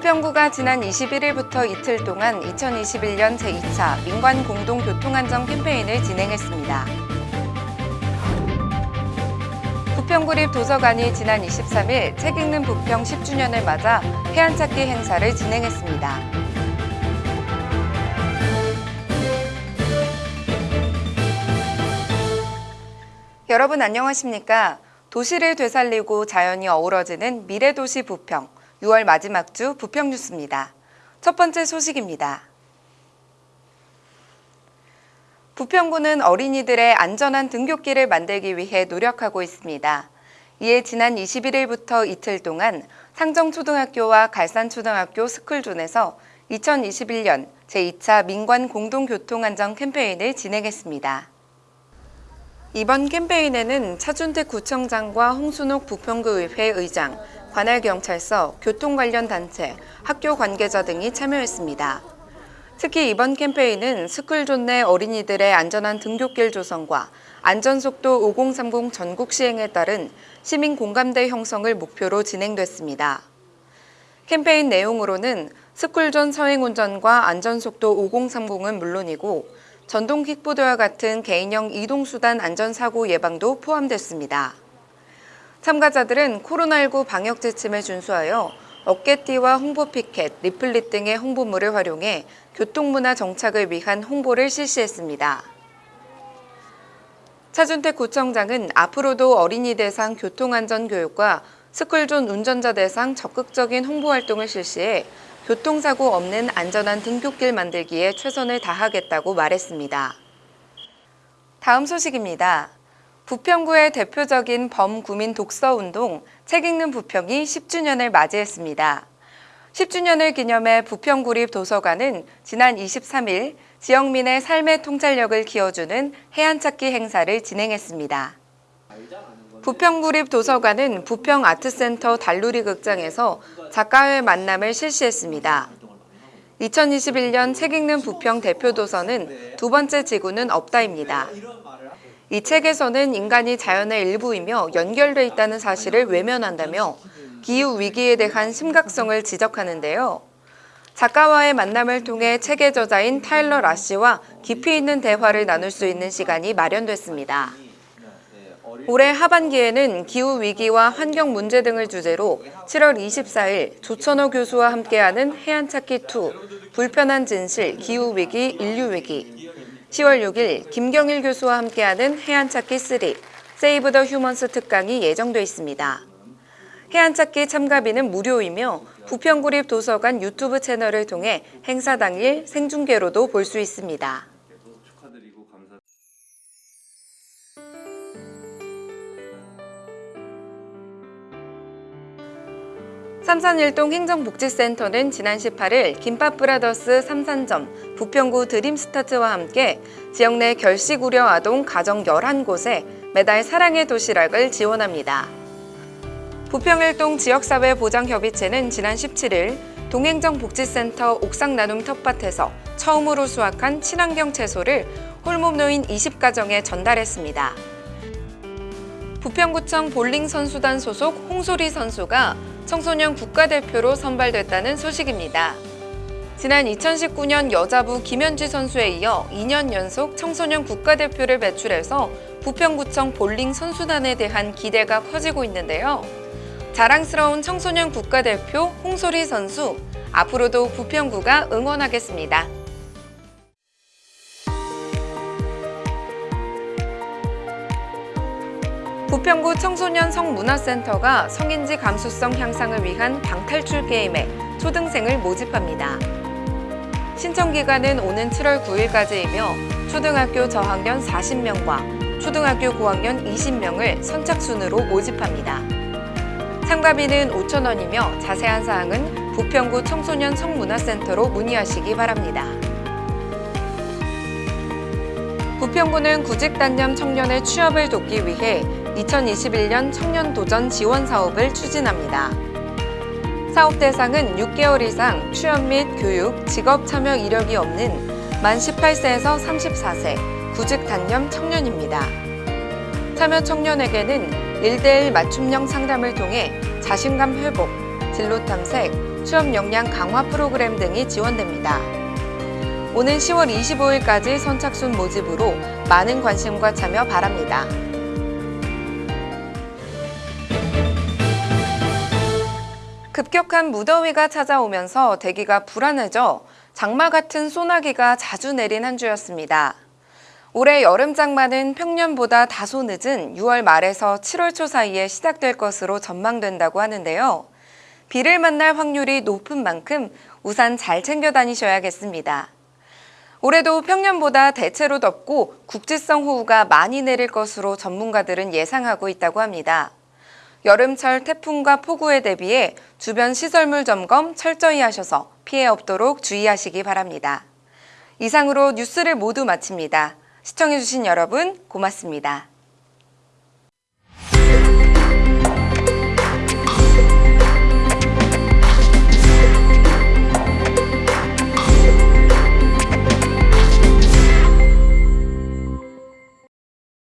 부평구가 지난 21일부터 이틀 동안 2021년 제2차 민관 공동 교통안전 캠페인을 진행했습니다. 부평구립 도서관이 지난 23일 책 읽는 부평 10주년을 맞아 해안찾기 행사를 진행했습니다. 여러분 안녕하십니까? 도시를 되살리고 자연이 어우러지는 미래도시 부평 6월 마지막 주 부평 뉴스입니다. 첫 번째 소식입니다. 부평구는 어린이들의 안전한 등굣길을 만들기 위해 노력하고 있습니다. 이에 지난 21일부터 이틀 동안 상정초등학교와 갈산초등학교 스쿨존에서 2021년 제2차 민관 공동교통안전 캠페인을 진행했습니다. 이번 캠페인에는 차준택 구청장과 홍순옥 부평구의회 의장, 관할경찰서, 교통 관련 단체, 학교 관계자 등이 참여했습니다. 특히 이번 캠페인은 스쿨존 내 어린이들의 안전한 등굣길 조성과 안전속도 5030 전국 시행에 따른 시민 공감대 형성을 목표로 진행됐습니다. 캠페인 내용으로는 스쿨존 서행운전과 안전속도 5030은 물론이고 전동 킥보드와 같은 개인형 이동수단 안전사고 예방도 포함됐습니다. 참가자들은 코로나19 방역 지침에 준수하여 어깨띠와 홍보 피켓, 리플릿 등의 홍보물을 활용해 교통문화 정착을 위한 홍보를 실시했습니다. 차준택 구청장은 앞으로도 어린이 대상 교통안전 교육과 스쿨존 운전자 대상 적극적인 홍보 활동을 실시해 교통사고 없는 안전한 등굣길 만들기에 최선을 다하겠다고 말했습니다. 다음 소식입니다. 부평구의 대표적인 범구민 독서운동 책 읽는 부평이 10주년을 맞이했습니다. 10주년을 기념해 부평구립 도서관은 지난 23일 지역민의 삶의 통찰력을 키워주는 해안찾기 행사를 진행했습니다. 부평구립 도서관은 부평 아트센터 달누리 극장에서 작가의 만남을 실시했습니다. 2021년 책 읽는 부평 대표 도서는 두 번째 지구는 없다입니다. 이 책에서는 인간이 자연의 일부이며 연결돼 있다는 사실을 외면한다며 기후 위기에 대한 심각성을 지적하는데요. 작가와의 만남을 통해 책의 저자인 타일러 라씨와 깊이 있는 대화를 나눌 수 있는 시간이 마련됐습니다. 올해 하반기에는 기후위기와 환경 문제 등을 주제로 7월 24일 조천호 교수와 함께하는 해안찾기2 불편한 진실 기후위기 인류위기 10월 6일 김경일 교수와 함께하는 해안찾기 3 세이브 더 휴먼스 특강이 예정돼 있습니다. 해안찾기 참가비는 무료이며 부평구립 도서관 유튜브 채널을 통해 행사 당일 생중계로도 볼 수 있습니다. 삼산일동 행정복지센터는 지난 18일 김밥브라더스 삼산점, 부평구 드림스타트와 함께 지역 내 결식 우려 아동 가정 11곳에 매달 사랑의 도시락을 지원합니다. 부평일동 지역사회보장협의체는 지난 17일 동행정복지센터 옥상 나눔 텃밭에서 처음으로 수확한 친환경 채소를 홀몸 노인 20가정에 전달했습니다. 부평구청 볼링 선수단 소속 홍소리 선수가 청소년 국가대표로 선발됐다는 소식입니다. 지난 2019년 여자부 김현지 선수에 이어 2년 연속 청소년 국가대표를 배출해서 부평구청 볼링 선수단에 대한 기대가 커지고 있는데요. 자랑스러운 청소년 국가대표 홍소리 선수, 앞으로도 부평구가 응원하겠습니다. 부평구 청소년 성문화센터가 성인지 감수성 향상을 위한 방탈출 게임에 초등생을 모집합니다. 신청 기간은 오는 7월 9일까지이며 초등학교 저학년 40명과 초등학교 고학년 20명을 선착순으로 모집합니다. 참가비는 5천원이며 자세한 사항은 부평구 청소년 성문화센터로 문의하시기 바랍니다. 부평구는 구직단념 청년의 취업을 돕기 위해 2021년 청년 도전 지원 사업을 추진합니다. 사업 대상은 6개월 이상 취업 및 교육, 직업 참여 이력이 없는 만 18세에서 34세 구직 단념 청년입니다. 참여 청년에게는 1대1 맞춤형 상담을 통해 자신감 회복, 진로 탐색, 취업 역량 강화 프로그램 등이 지원됩니다. 오는 10월 25일까지 선착순 모집으로 많은 관심과 참여 바랍니다. 급격한 무더위가 찾아오면서 대기가 불안해져 장마 같은 소나기가 자주 내린 한 주였습니다. 올해 여름 장마는 평년보다 다소 늦은 6월 말에서 7월 초 사이에 시작될 것으로 전망된다고 하는데요. 비를 만날 확률이 높은 만큼 우산 잘 챙겨 다니셔야겠습니다. 올해도 평년보다 대체로 덥고 국지성 호우가 많이 내릴 것으로 전문가들은 예상하고 있다고 합니다. 여름철 태풍과 폭우에 대비해 주변 시설물 점검 철저히 하셔서 피해 없도록 주의하시기 바랍니다. 이상으로 뉴스를 모두 마칩니다. 시청해주신 여러분 고맙습니다.